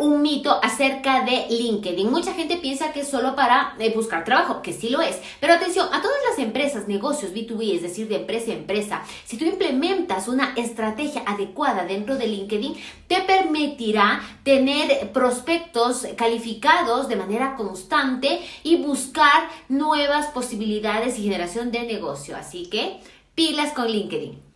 un mito acerca de LinkedIn. Mucha gente piensa que es solo para eh, buscar trabajo, que sí lo es. Pero atención, a todas las empresas, negocios B2B, es decir, de empresa a empresa, si tú implementas una estrategia adecuada dentro de LinkedIn, te permitirá tener prospectos calificados de manera constante y buscar nuevas posibilidades y generación de negocio. Así que pilas con LinkedIn.